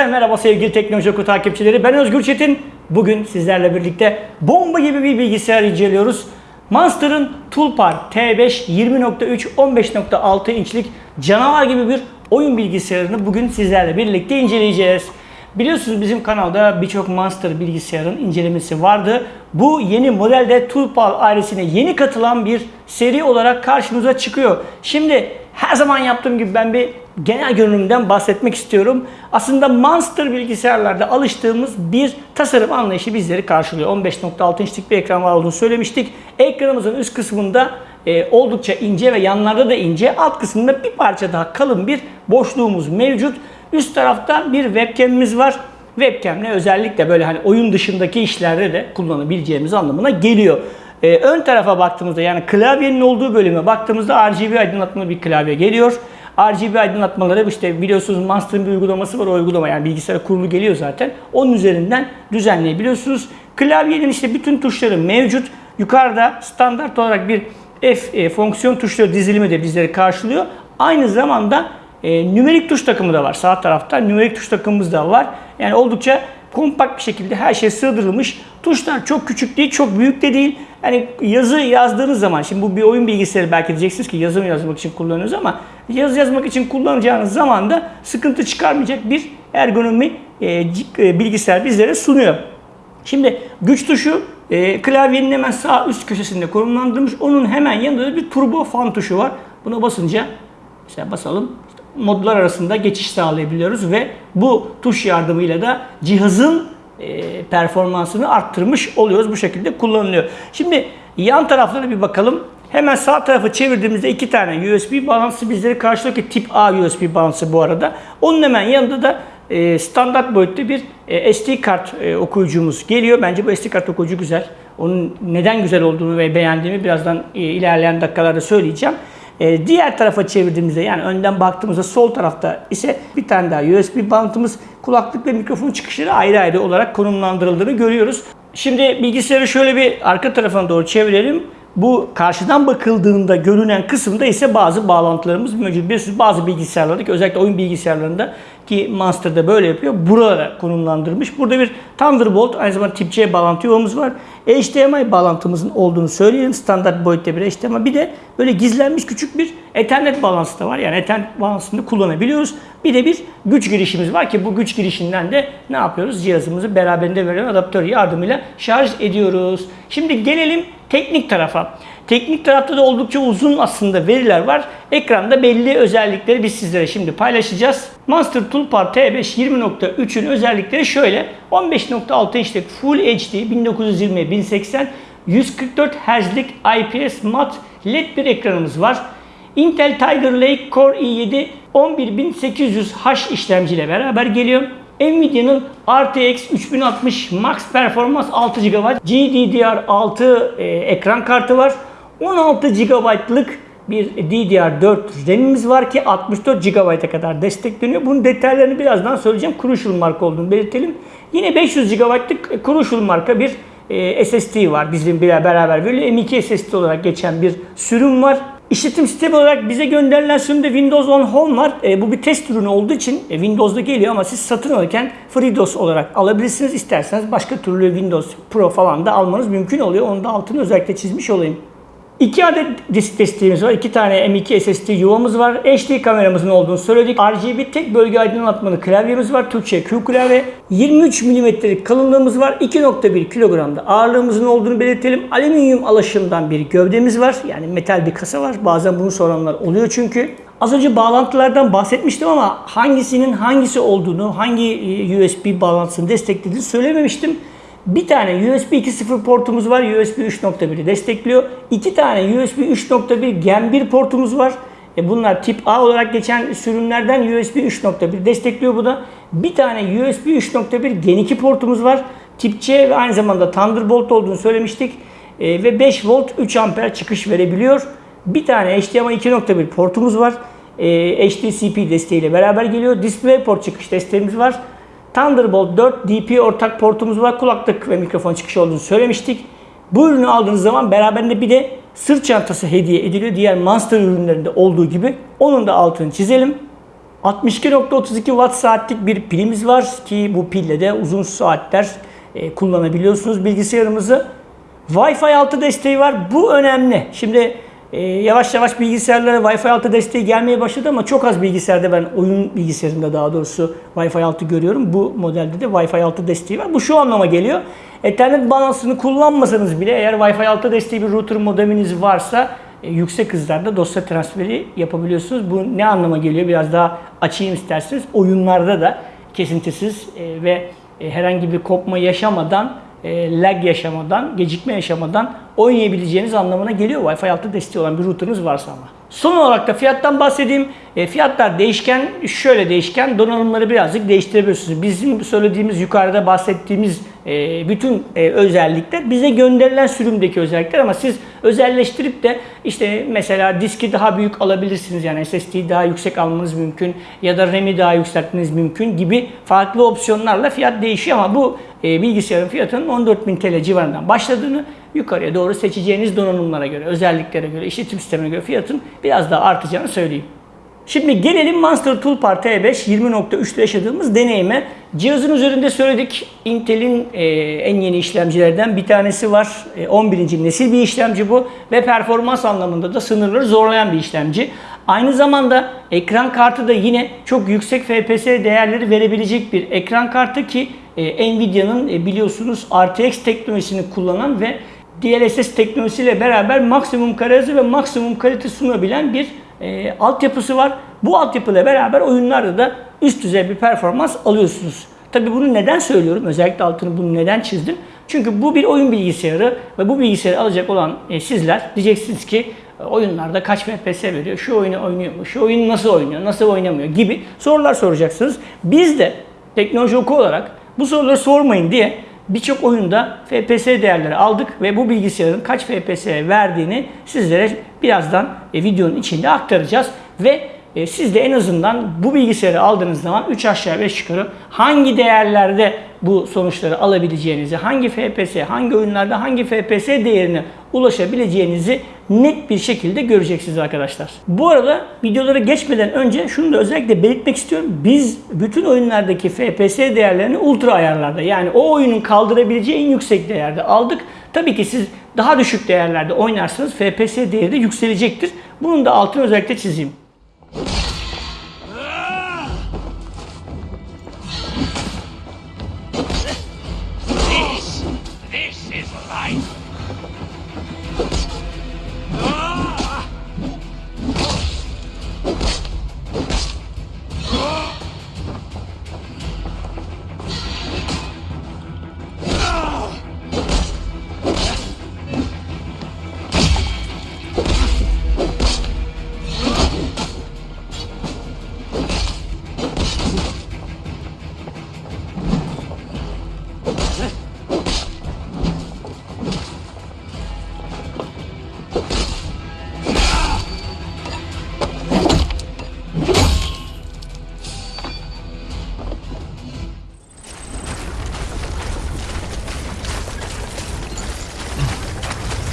Herkese merhaba sevgili Teknoloji Oku takipçileri. Ben Özgür Çetin. Bugün sizlerle birlikte bomba gibi bir bilgisayar inceliyoruz. Monster'ın Toolpar T5 20.3 15.6 inçlik canavar gibi bir oyun bilgisayarını bugün sizlerle birlikte inceleyeceğiz. Biliyorsunuz bizim kanalda birçok Monster bilgisayarın incelemesi vardı. Bu yeni modelde Toolpar ailesine yeni katılan bir seri olarak karşımıza çıkıyor. Şimdi her zaman yaptığım gibi ben bir genel görünümden bahsetmek istiyorum. Aslında Monster bilgisayarlarda alıştığımız bir tasarım anlayışı bizleri karşılıyor. 15.6 inçlik bir ekran var olduğunu söylemiştik. Ekranımızın üst kısmında e, oldukça ince ve yanlarda da ince. Alt kısmında bir parça daha kalın bir boşluğumuz mevcut. Üst tarafta bir webcam'imiz var. Webcam'le özellikle böyle hani oyun dışındaki işlerde de kullanabileceğimiz anlamına geliyor. Ee, ön tarafa baktığımızda yani klavyenin olduğu bölüme baktığımızda RGB aydınlatmalı bir klavye geliyor. RGB aydınlatmaları işte biliyorsunuz Monster'ın bir uygulaması var o uygulama yani bilgisayara kurulu geliyor zaten. Onun üzerinden düzenleyebiliyorsunuz. Klavyenin işte bütün tuşları mevcut. Yukarıda standart olarak bir F e, fonksiyon tuşları dizilimi de bizleri karşılıyor. Aynı zamanda e, nümerik tuş takımı da var. Sağ tarafta nümerik tuş takımımız da var. Yani oldukça kompakt bir şekilde her şey sığdırılmış. Tuşlar çok küçük değil, çok büyük de değil. Yani yazı yazdığınız zaman, şimdi bu bir oyun bilgisayarı belki diyeceksiniz ki yazı yazmak için kullanıyoruz ama yazı yazmak için kullanacağınız zaman da sıkıntı çıkarmayacak bir ergonomi e, e, bilgisayar bizlere sunuyor. Şimdi güç tuşu e, klavyenin hemen sağ üst köşesinde konumlandırılmış. Onun hemen yanında da bir turbo fan tuşu var. Buna basınca mesela basalım modlar arasında geçiş sağlayabiliyoruz ve bu tuş yardımıyla da cihazın e, performansını arttırmış oluyoruz. Bu şekilde kullanılıyor. Şimdi yan taraflara bir bakalım. Hemen sağ tarafı çevirdiğimizde iki tane USB bağlantısı bizleri karşılıyor ki tip A USB bağlantısı bu arada. Onun hemen yanında da e, standart boyutta bir e, SD kart okuyucumuz geliyor. Bence bu SD kart okuyucu güzel. Onun neden güzel olduğunu ve beğendiğimi birazdan ilerleyen dakikalarda söyleyeceğim. E, diğer tarafa çevirdiğimizde yani önden baktığımızda sol tarafta ise bir tane daha USB bağlantımız kulaklık ve mikrofon çıkışları ayrı ayrı olarak konumlandırıldığını görüyoruz. Şimdi bilgisayarı şöyle bir arka tarafına doğru çevirelim. Bu karşıdan bakıldığında görünen kısımda ise bazı bağlantılarımız mevcut. Biliyorsunuz bazı bilgisayarlarda özellikle oyun bilgisayarlarında ki Monster'da böyle yapıyor. Buralara konumlandırmış. Burada bir Thunderbolt aynı zamanda tip C bağlantı yuvamız var. HDMI bağlantımızın olduğunu söyleyelim. Standart boyutta bir HDMI. Bir de böyle gizlenmiş küçük bir Ethernet bağlantısı da var. Yani Ethernet bağlantısını kullanabiliyoruz. Bir de bir güç girişimiz var ki bu güç girişinden de ne yapıyoruz? Cihazımızı beraberinde veren adaptör yardımıyla şarj ediyoruz. Şimdi gelelim teknik tarafa. Teknik tarafta da oldukça uzun aslında veriler var. Ekranda belli özellikleri biz sizlere şimdi paylaşacağız. Monster Toolbar T5 20.3'ün özellikleri şöyle. 15.6 inçlik Full HD 1920 1080 144 Hz'lik IPS mat LED bir ekranımız var. Intel Tiger Lake Core i7 11800H işlemciyle beraber geliyor. Nvidia'nın RTX 3060 Max Performance 6 GB GDDR6 e, ekran kartı var. 16 GB'lık bir DDR4 RAM'imiz var ki 64 GB'a kadar destekleniyor. Bunun detaylarını birazdan söyleyeceğim. Crucial marka olduğunu belirtelim. Yine 500 GB'lık Crucial marka bir e, SSD var. Bizim beraber böyle M2 SSD olarak geçen bir sürüm var. İşletim sistemi olarak bize gönderilen sürümde Windows 10 Home var. E, bu bir test ürünü olduğu için e, Windows'da geliyor ama siz satın alırken FreeDOS olarak alabilirsiniz. İsterseniz başka türlü Windows Pro falan da almanız mümkün oluyor. Onu da altını özellikle çizmiş olayım. İki adet disk desteğimiz var. İki tane M2 SSD yuvamız var. HD kameramızın olduğunu söyledik. RGB tek bölge aydınlatmalı klavyemiz var. Türkçe Q klavye. 23 mm'lik kalınlığımız var. 2.1 kilogramda ağırlığımızın olduğunu belirtelim. Alüminyum alaşımdan bir gövdemiz var. Yani metal bir kasa var. Bazen bunu soranlar oluyor çünkü. Az önce bağlantılardan bahsetmiştim ama hangisinin hangisi olduğunu, hangi USB bağlantısını desteklediğini söylememiştim. Bir tane USB 2.0 portumuz var. USB 3.1'i destekliyor. İki tane USB 3.1 Gen 1 portumuz var. E bunlar tip A olarak geçen sürümlerden USB 3.1 destekliyor bu da. Bir tane USB 3.1 Gen 2 portumuz var. Tip C ve aynı zamanda Thunderbolt olduğunu söylemiştik. E, ve 5 volt 3 amper çıkış verebiliyor. Bir tane HDMI 2.1 portumuz var. E, HDCP desteğiyle beraber geliyor. DisplayPort çıkış desteğimiz var. Thunderbolt 4 DP ortak portumuz var. Kulaklık ve mikrofon çıkışı olduğunu söylemiştik. Bu ürünü aldığınız zaman beraberinde bir de sırt çantası hediye ediliyor. Diğer Monster ürünlerinde olduğu gibi. Onun da altını çizelim. 62.32 watt saatlik bir pilimiz var ki bu pille de uzun saatler e, kullanabiliyorsunuz bilgisayarımızı. Wi-Fi 6 desteği var. Bu önemli. Şimdi e, yavaş yavaş bilgisayarlara Wi-Fi 6 desteği gelmeye başladı ama çok az bilgisayarda ben oyun bilgisayarında daha doğrusu Wi-Fi 6 görüyorum. Bu modelde de Wi-Fi 6 desteği var. Bu şu anlama geliyor. Ethernet balansını kullanmasanız bile eğer Wi-Fi 6 desteği bir router modeminiz varsa e, yüksek hızlarda dosya transferi yapabiliyorsunuz. Bu ne anlama geliyor? Biraz daha açayım isterseniz. Oyunlarda da kesintisiz e, ve e, herhangi bir kopma yaşamadan, e, lag yaşamadan, gecikme yaşamadan oynayabileceğiniz anlamına geliyor. Wi-Fi 6 desteği olan bir router'ınız varsa ama. Son olarak da fiyattan bahsedeyim. E, fiyatlar değişken, şöyle değişken. Donanımları birazcık değiştirebiliyorsunuz. Bizim söylediğimiz, yukarıda bahsettiğimiz e, bütün e, özellikler bize gönderilen sürümdeki özellikler ama siz özelleştirip de işte mesela diski daha büyük alabilirsiniz. Yani SSD'yi daha yüksek almanız mümkün ya da RAM'i daha yükseltmeniz mümkün gibi farklı opsiyonlarla fiyat değişiyor ama bu e, bilgisayarın fiyatının 14.000 TL civarından başladığını yukarıya doğru seçeceğiniz donanımlara göre, özelliklere göre, işletim sistemine göre fiyatın biraz daha artacağını söyleyeyim. Şimdi gelelim Monster Toolbar T5 20.3'te yaşadığımız deneyime. Cihazın üzerinde söyledik. Intel'in e, en yeni işlemcilerden bir tanesi var. E, 11. nesil bir işlemci bu ve performans anlamında da sınırları zorlayan bir işlemci. Aynı zamanda ekran kartı da yine çok yüksek FPS değerleri verebilecek bir ekran kartı ki e, Nvidia'nın e, biliyorsunuz RTX teknolojisini kullanan ve DLSS teknolojisiyle beraber maksimum kare hızı ve maksimum kalite sunabilen bir e, altyapısı var. Bu altyapıyla beraber oyunlarda da üst düzey bir performans alıyorsunuz. Tabii bunu neden söylüyorum? Özellikle altını bunu neden çizdim? Çünkü bu bir oyun bilgisayarı ve bu bilgisayarı alacak olan e, sizler diyeceksiniz ki e, oyunlarda kaç FPS veriyor, şu oyunu oynuyor mu, şu oyun nasıl oynuyor, nasıl oynamıyor gibi sorular soracaksınız. Biz de teknoloji oku olarak bu soruları sormayın diye birçok oyunda FPS değerleri aldık ve bu bilgisayarın kaç FPS verdiğini sizlere birazdan e, videonun içinde aktaracağız. Ve e, siz de en azından bu bilgisayarı aldığınız zaman 3 aşağı 5 yukarı hangi değerlerde bu sonuçları alabileceğinizi, hangi FPS, hangi oyunlarda hangi FPS değerine ulaşabileceğinizi net bir şekilde göreceksiniz arkadaşlar. Bu arada videolara geçmeden önce şunu da özellikle belirtmek istiyorum. Biz bütün oyunlardaki FPS değerlerini ultra ayarlarda yani o oyunun kaldırabileceği en yüksek değerde aldık. Tabii ki siz daha düşük değerlerde oynarsanız FPS değeri de yükselecektir. Bunun da altını özellikle çizeyim.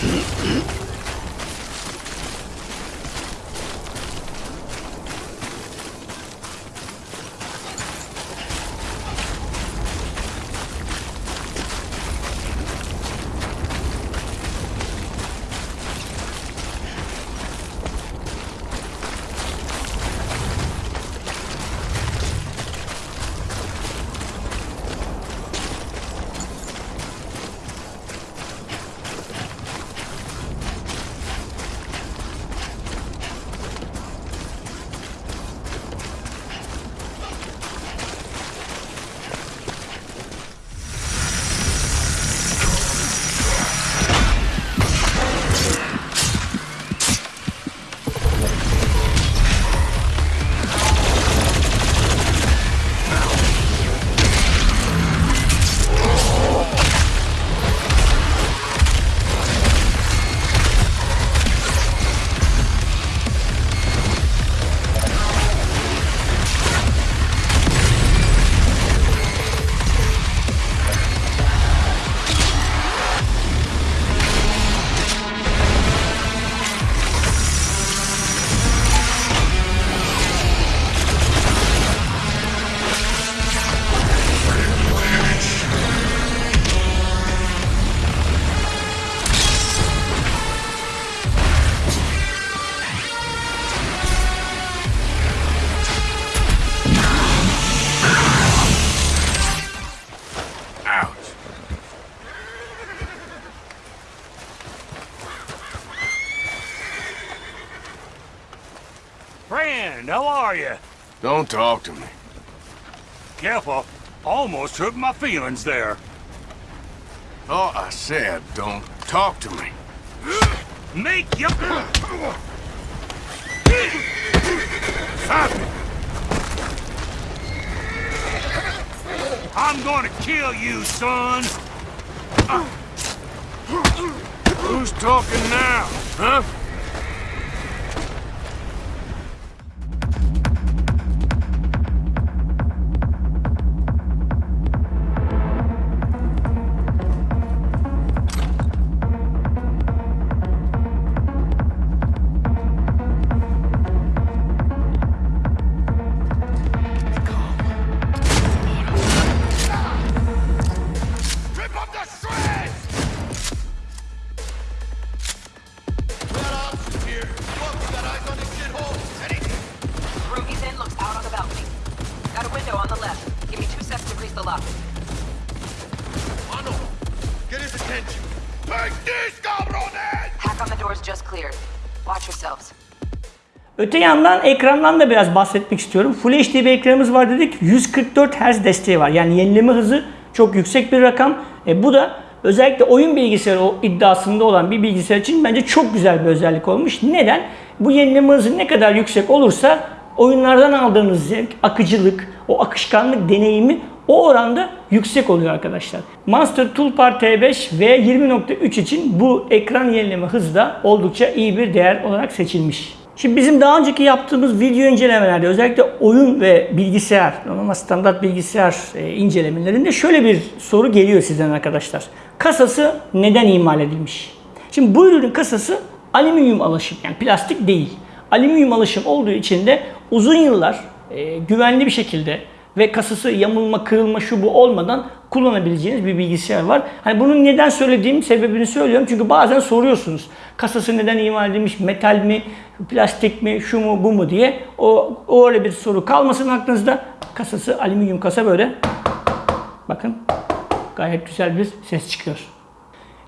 えっ? You? Don't talk to me. Careful. Almost hurt my feelings there. Oh, I said, don't talk to me. Make you. Stop it. I'm gonna kill you, son. Who's talking now, huh? Öte yandan ekrandan da biraz bahsetmek istiyorum. Full HD bir ekranımız var dedik. 144 Hz desteği var. Yani yenileme hızı çok yüksek bir rakam. E, bu da özellikle oyun bilgisayarı iddiasında olan bir bilgisayar için bence çok güzel bir özellik olmuş. Neden? Bu yenileme hızı ne kadar yüksek olursa oyunlardan aldığınız zevk, akıcılık, o akışkanlık deneyimi o oranda yüksek oluyor arkadaşlar. Monster Toolbar T5 ve 20.3 için bu ekran yenileme hızı da oldukça iyi bir değer olarak seçilmiş. Şimdi bizim daha önceki yaptığımız video incelemelerde özellikle oyun ve bilgisayar, normal standart bilgisayar e, incelemelerinde şöyle bir soru geliyor sizden arkadaşlar. Kasası neden imal edilmiş? Şimdi bu ürünün kasası alüminyum alaşım yani plastik değil. Alüminyum alaşım olduğu için de uzun yıllar e, güvenli bir şekilde ve kasası yamulma, kırılma şu bu olmadan kullanabileceğiniz bir bilgisayar var. Hani bunun neden söylediğim sebebini söylüyorum. Çünkü bazen soruyorsunuz. Kasası neden imal edilmiş? Metal mi? Plastik mi? Şu mu? Bu mu? diye. O, o öyle bir soru kalmasın aklınızda. Kasası alüminyum kasa böyle. Bakın gayet güzel bir ses çıkıyor.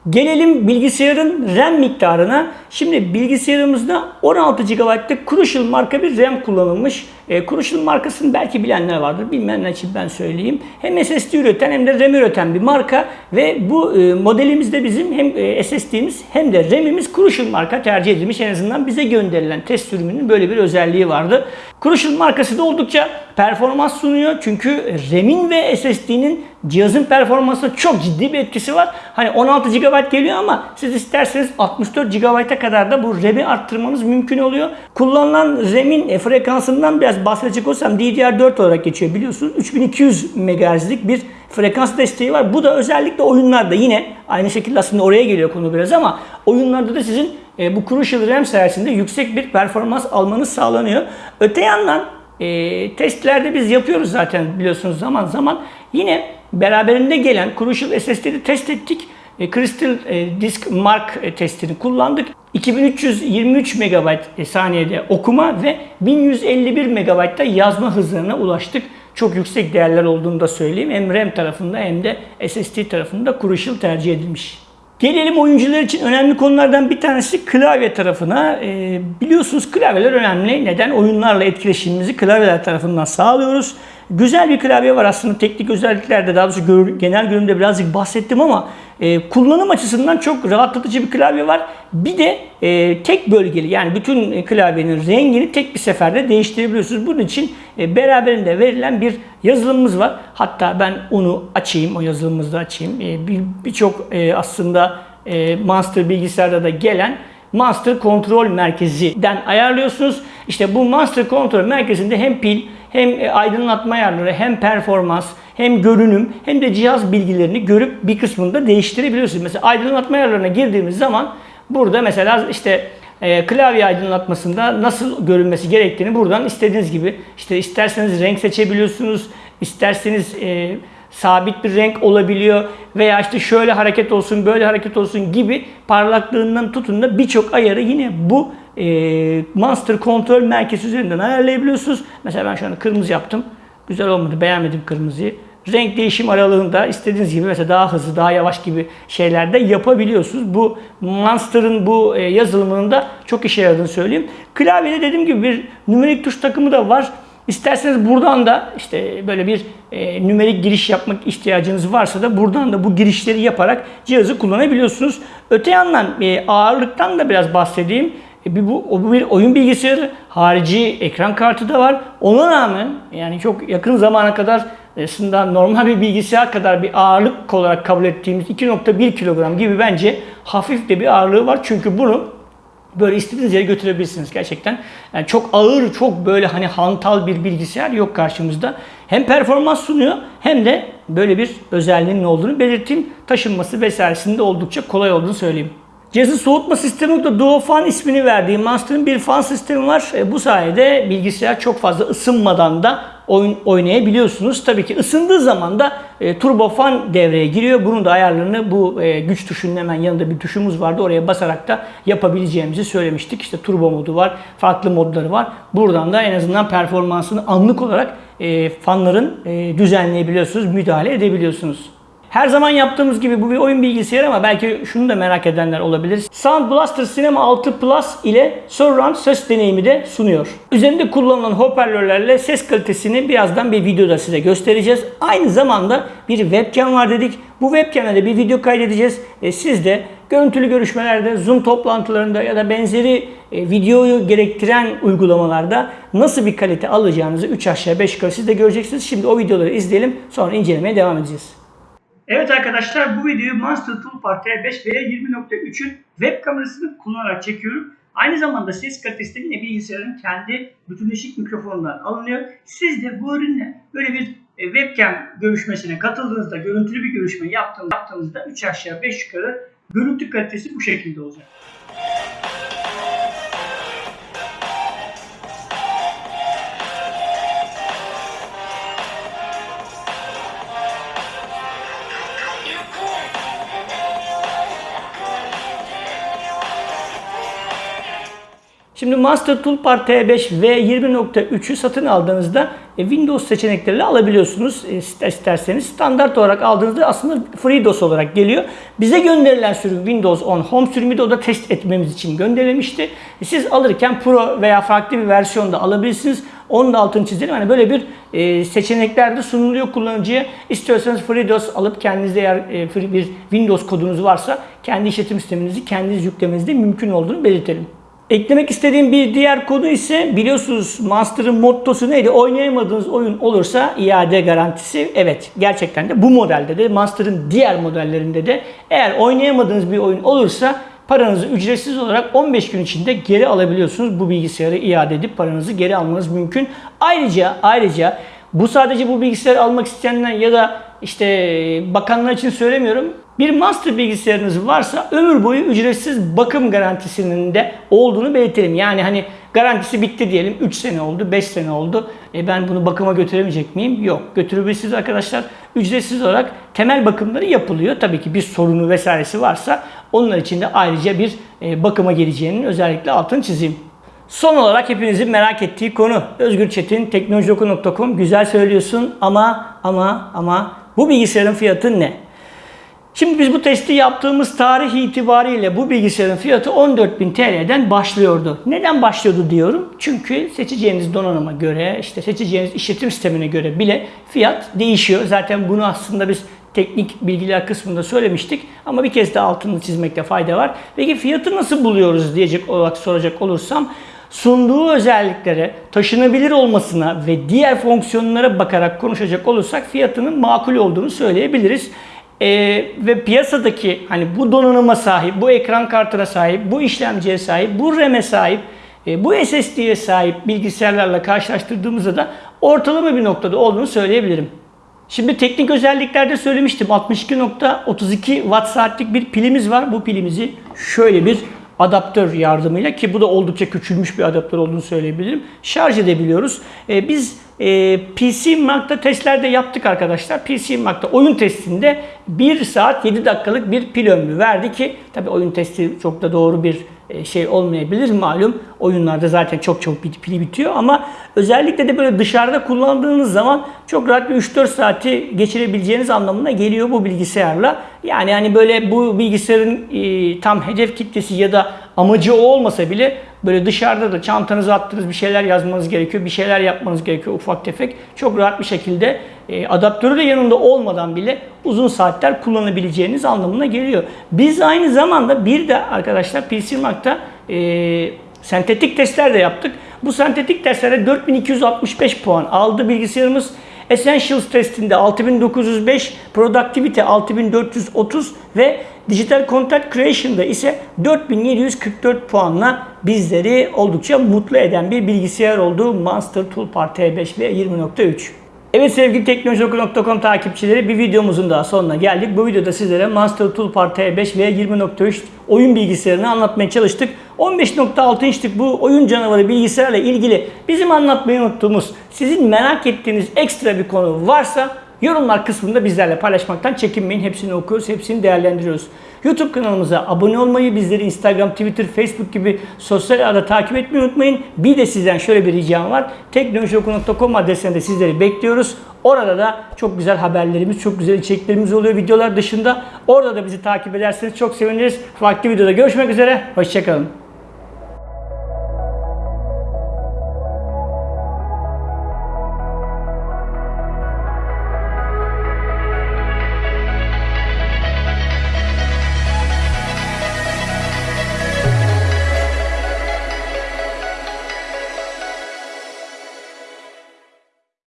Gelelim bilgisayarın RAM miktarına. Şimdi bilgisayarımızda 16 GB'lık Crucial marka bir RAM kullanılmış. E, Crucial markasını belki bilenler vardır. Bilmeyenler için ben söyleyeyim. Hem SSD üreten hem de RAM üreten bir marka ve bu e, modelimizde bizim hem e, SSD'miz hem de RAM'imiz Crucial marka tercih edilmiş. En azından bize gönderilen test sürümünün böyle bir özelliği vardı. Crucial markası da oldukça performans sunuyor. Çünkü RAM'in ve SSD'nin cihazın performansına çok ciddi bir etkisi var. Hani 16 GB geliyor ama siz isterseniz 64 GB'a kadar da bu RAM'i arttırmanız mümkün oluyor. Kullanılan RAM'in e, frekansından biraz bahsedecek olsam DDR4 olarak geçiyor biliyorsunuz. 3200 MHz'lik bir frekans desteği var. Bu da özellikle oyunlarda yine aynı şekilde aslında oraya geliyor konu biraz ama oyunlarda da sizin e, bu Crucial RAM sayesinde yüksek bir performans almanız sağlanıyor. Öte yandan e, testlerde biz yapıyoruz zaten biliyorsunuz zaman zaman. Yine beraberinde gelen Crucial SSD'yi test ettik. E, Crystal e, Disk Mark e, testini kullandık. 2323 MB e, saniyede okuma ve 1151 MB'da yazma hızlarına ulaştık. Çok yüksek değerler olduğunu da söyleyeyim. Hem RAM tarafında hem de SSD tarafında Crucial tercih edilmiş. Gelelim oyuncular için önemli konulardan bir tanesi klavye tarafına. Ee, biliyorsunuz klavyeler önemli. Neden? Oyunlarla etkileşimimizi klavyeler tarafından sağlıyoruz. Güzel bir klavye var aslında teknik özelliklerde daha doğrusu gör- genel görünümde birazcık bahsettim ama e, kullanım açısından çok rahatlatıcı bir klavye var. Bir de e, tek bölgeli yani bütün e, klavyenin rengini tek bir seferde değiştirebiliyorsunuz. Bunun için e, beraberinde verilen bir yazılımımız var. Hatta ben onu açayım, o yazılımımızı açayım. E, bir- Birçok e, aslında e, Monster bilgisayarda da gelen Master Kontrol Merkezi'den ayarlıyorsunuz. İşte bu Master Kontrol Merkezi'nde hem pil hem e, aydınlatma ayarları hem performans hem görünüm hem de cihaz bilgilerini görüp bir kısmını da değiştirebiliyorsunuz. Mesela aydınlatma ayarlarına girdiğimiz zaman burada mesela işte e, klavye aydınlatmasında nasıl görünmesi gerektiğini buradan istediğiniz gibi işte isterseniz renk seçebiliyorsunuz, isterseniz e, sabit bir renk olabiliyor veya işte şöyle hareket olsun, böyle hareket olsun gibi parlaklığından tutun da birçok ayarı yine bu e, Monster Kontrol Merkezi üzerinden ayarlayabiliyorsunuz. Mesela ben şu anda kırmızı yaptım. Güzel olmadı, beğenmedim kırmızıyı. renk değişim aralığında istediğiniz gibi mesela daha hızlı, daha yavaş gibi şeylerde yapabiliyorsunuz. Bu Monster'ın bu e, yazılımının da çok işe yaradığını söyleyeyim. Klavyede dediğim gibi bir nümerik tuş takımı da var. İsterseniz buradan da işte böyle bir e, nümerik giriş yapmak ihtiyacınız varsa da buradan da bu girişleri yaparak cihazı kullanabiliyorsunuz. Öte yandan e, ağırlıktan da biraz bahsedeyim. E, bir, bu, bu bir oyun bilgisayarı, harici ekran kartı da var. Ona rağmen yani çok yakın zamana kadar aslında normal bir bilgisayar kadar bir ağırlık olarak kabul ettiğimiz 2.1 kilogram gibi bence hafif de bir ağırlığı var. Çünkü bunu böyle istediğiniz yere götürebilirsiniz gerçekten. Yani çok ağır, çok böyle hani hantal bir bilgisayar yok karşımızda. Hem performans sunuyor hem de böyle bir özelliğinin olduğunu belirteyim. Taşınması vesairesinde oldukça kolay olduğunu söyleyeyim. Cihazın soğutma sistemi de Duofan ismini verdiği Monster'ın bir fan sistemi var. E, bu sayede bilgisayar çok fazla ısınmadan da oyun oynayabiliyorsunuz. Tabii ki ısındığı zaman da e, turbo fan devreye giriyor. Bunun da ayarlarını bu e, güç tuşunun hemen yanında bir tuşumuz vardı. Oraya basarak da yapabileceğimizi söylemiştik. İşte turbo modu var, farklı modları var. Buradan da en azından performansını anlık olarak e, fanların e, düzenleyebiliyorsunuz, müdahale edebiliyorsunuz. Her zaman yaptığımız gibi bu bir oyun bilgisayarı ama belki şunu da merak edenler olabilir. Sound Blaster Cinema 6 Plus ile surround ses deneyimi de sunuyor. Üzerinde kullanılan hoparlörlerle ses kalitesini birazdan bir videoda size göstereceğiz. Aynı zamanda bir webcam var dedik. Bu webcam'e de bir video kaydedeceğiz. E, siz de görüntülü görüşmelerde, Zoom toplantılarında ya da benzeri e, videoyu gerektiren uygulamalarda nasıl bir kalite alacağınızı 3 aşağı 5 yukarı siz de göreceksiniz. Şimdi o videoları izleyelim sonra incelemeye devam edeceğiz. Evet arkadaşlar bu videoyu Monster Toolbar T5 V20.3'ün web kamerasını kullanarak çekiyorum. Aynı zamanda ses kalitesi yine bilgisayarın kendi bütünleşik mikrofonundan alınıyor. Siz de bu ürünle böyle bir e, webcam görüşmesine katıldığınızda, görüntülü bir görüşme yaptığınızda, yaptığınızda 3 aşağı 5 yukarı görüntü kalitesi bu şekilde olacak. Şimdi Master Toolbar T5 ve 20.3'ü satın aldığınızda e, Windows seçenekleriyle alabiliyorsunuz e, isterseniz. Standart olarak aldığınızda aslında FreeDOS olarak geliyor. Bize gönderilen sürüm Windows 10 Home sürümü de o da test etmemiz için gönderilmişti. E, Siz alırken Pro veya farklı bir versiyonda alabilirsiniz. Onun da altını çizelim. Hani böyle bir e, seçenekler de sunuluyor kullanıcıya. İstiyorsanız FreeDOS alıp kendinizde eğer bir Windows kodunuz varsa kendi işletim sisteminizi kendiniz yüklemeniz de mümkün olduğunu belirtelim. Eklemek istediğim bir diğer konu ise biliyorsunuz Monster'ın mottosu neydi? Oynayamadığınız oyun olursa iade garantisi. Evet gerçekten de bu modelde de Monster'ın diğer modellerinde de eğer oynayamadığınız bir oyun olursa paranızı ücretsiz olarak 15 gün içinde geri alabiliyorsunuz. Bu bilgisayarı iade edip paranızı geri almanız mümkün. Ayrıca ayrıca bu sadece bu bilgisayarı almak isteyenler ya da işte bakanlar için söylemiyorum. Bir master bilgisayarınız varsa ömür boyu ücretsiz bakım garantisinin de olduğunu belirtelim. Yani hani garantisi bitti diyelim 3 sene oldu 5 sene oldu. E ben bunu bakıma götüremeyecek miyim? Yok götürebilirsiniz arkadaşlar. Ücretsiz olarak temel bakımları yapılıyor. Tabii ki bir sorunu vesairesi varsa onlar için de ayrıca bir e, bakıma geleceğinin özellikle altını çizeyim. Son olarak hepinizin merak ettiği konu. Özgür Çetin, teknolojioku.com güzel söylüyorsun ama ama ama bu bilgisayarın fiyatı ne? Şimdi biz bu testi yaptığımız tarih itibariyle bu bilgisayarın fiyatı 14.000 TL'den başlıyordu. Neden başlıyordu diyorum? Çünkü seçeceğiniz donanıma göre, işte seçeceğiniz işletim sistemine göre bile fiyat değişiyor. Zaten bunu aslında biz teknik bilgiler kısmında söylemiştik ama bir kez daha altını çizmekte fayda var. Peki fiyatı nasıl buluyoruz diyecek olarak soracak olursam sunduğu özelliklere, taşınabilir olmasına ve diğer fonksiyonlara bakarak konuşacak olursak fiyatının makul olduğunu söyleyebiliriz. Ee, ve piyasadaki hani bu donanıma sahip, bu ekran kartına sahip, bu işlemciye sahip, bu RAM'e sahip, e, bu SSD'ye sahip bilgisayarlarla karşılaştırdığımızda da ortalama bir noktada olduğunu söyleyebilirim. Şimdi teknik özelliklerde söylemiştim. 62.32 watt saatlik bir pilimiz var. Bu pilimizi şöyle bir adaptör yardımıyla ki bu da oldukça küçülmüş bir adaptör olduğunu söyleyebilirim. Şarj edebiliyoruz. Ee, biz e, PC Mark'ta testlerde yaptık arkadaşlar. PC Mark'ta oyun testinde 1 saat 7 dakikalık bir pil ömrü verdi ki tabi oyun testi çok da doğru bir e, şey olmayabilir malum. Oyunlarda zaten çok çok pili bitiyor ama özellikle de böyle dışarıda kullandığınız zaman çok rahat bir 3-4 saati geçirebileceğiniz anlamına geliyor bu bilgisayarla. Yani hani böyle bu bilgisayarın e, tam hedef kitlesi ya da amacı o olmasa bile böyle dışarıda da çantanıza attığınız bir şeyler yazmanız gerekiyor, bir şeyler yapmanız gerekiyor ufak tefek. Çok rahat bir şekilde e, adaptörü de yanında olmadan bile uzun saatler kullanabileceğiniz anlamına geliyor. Biz aynı zamanda bir de arkadaşlar Mark'ta e, sentetik testler de yaptık. Bu sentetik testlerde 4265 puan aldı bilgisayarımız. Essentials testinde 6905, Productivity 6430 ve Digital Content Creation'da ise 4744 puanla bizleri oldukça mutlu eden bir bilgisayar oldu Monster Toolbar T5 ve 20.3. Evet sevgili teknolojioku.com takipçileri bir videomuzun daha sonuna geldik. Bu videoda sizlere Monster Toolbar T5 ve 20.3 oyun bilgisayarını anlatmaya çalıştık. 15.6 inçlik bu oyun canavarı bilgisayarla ilgili bizim anlatmayı unuttuğumuz, sizin merak ettiğiniz ekstra bir konu varsa yorumlar kısmında bizlerle paylaşmaktan çekinmeyin. Hepsini okuyoruz, hepsini değerlendiriyoruz. YouTube kanalımıza abone olmayı, bizleri Instagram, Twitter, Facebook gibi sosyal ağda takip etmeyi unutmayın. Bir de sizden şöyle bir ricam var. Teknolojioku.com adresinde sizleri bekliyoruz. Orada da çok güzel haberlerimiz, çok güzel içeriklerimiz oluyor videolar dışında. Orada da bizi takip ederseniz çok seviniriz. Farklı videoda görüşmek üzere. Hoşçakalın.